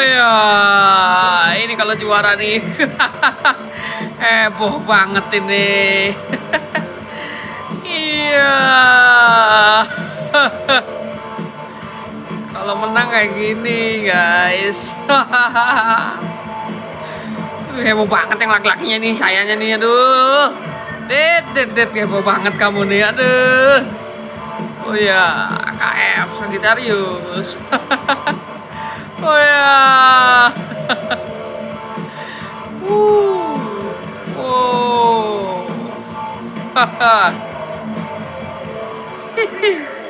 Ya, ini kalau juara nih. Heboh banget ini. iya. kalau menang kayak gini, guys. heboh banget yang laki-lakinya nih, sayanya nih, aduh. Dit, dit, dit, heboh banget kamu nih, aduh. Oh ya, AKF Sagittarius. 뭐야. 오. 하하 히히